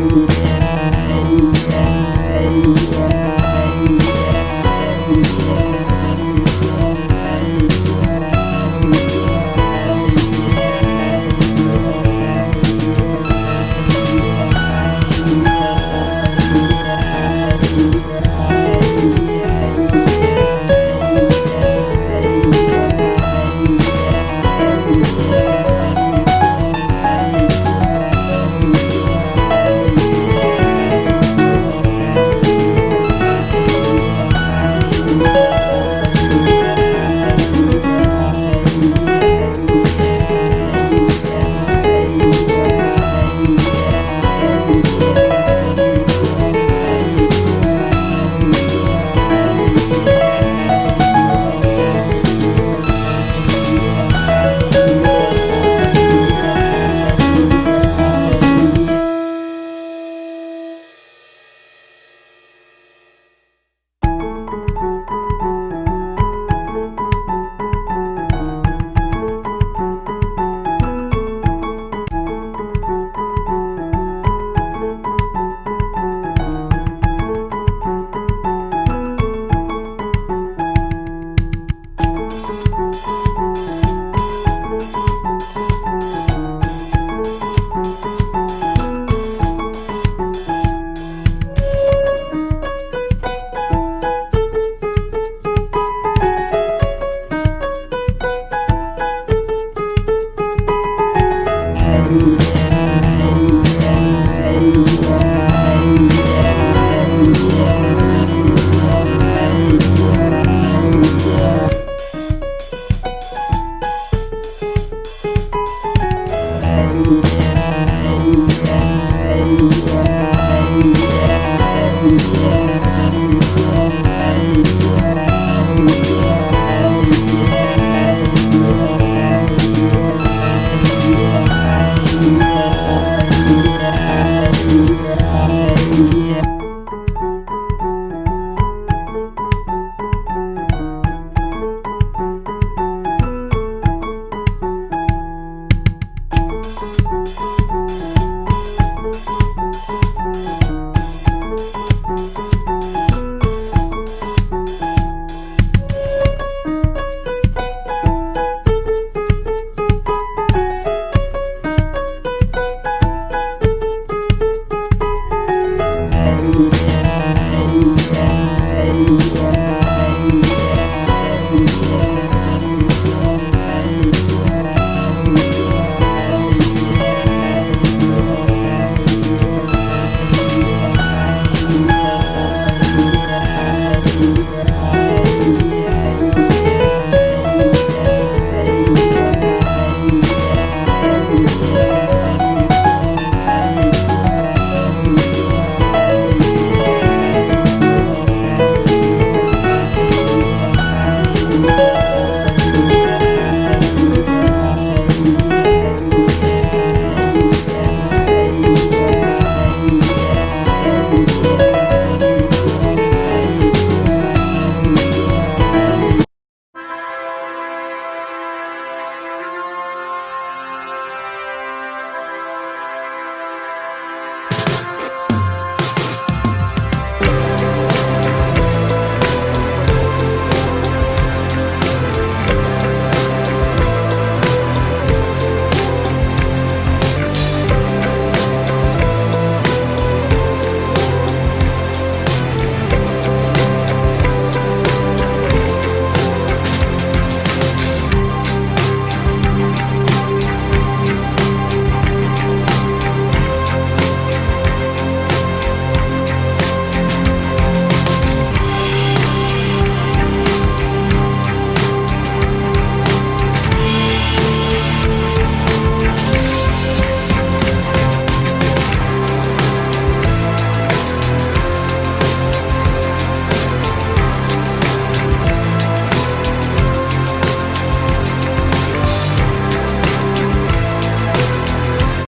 Ooh. Yeah.